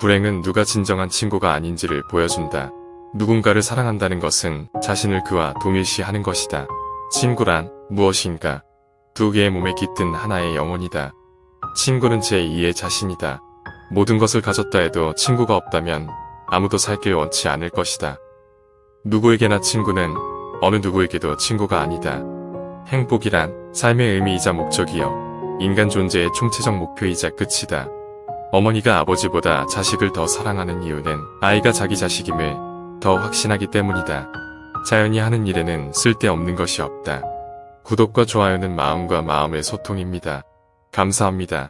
불행은 누가 진정한 친구가 아닌지를 보여준다. 누군가를 사랑한다는 것은 자신을 그와 동일시하는 것이다. 친구란 무엇인가? 두 개의 몸에 깃든 하나의 영혼이다. 친구는 제2의 자신이다. 모든 것을 가졌다 해도 친구가 없다면 아무도 살길 원치 않을 것이다. 누구에게나 친구는 어느 누구에게도 친구가 아니다. 행복이란 삶의 의미이자 목적이요. 인간 존재의 총체적 목표이자 끝이다. 어머니가 아버지보다 자식을 더 사랑하는 이유는 아이가 자기 자식임을 더 확신하기 때문이다. 자연이 하는 일에는 쓸데없는 것이 없다. 구독과 좋아요는 마음과 마음의 소통입니다. 감사합니다.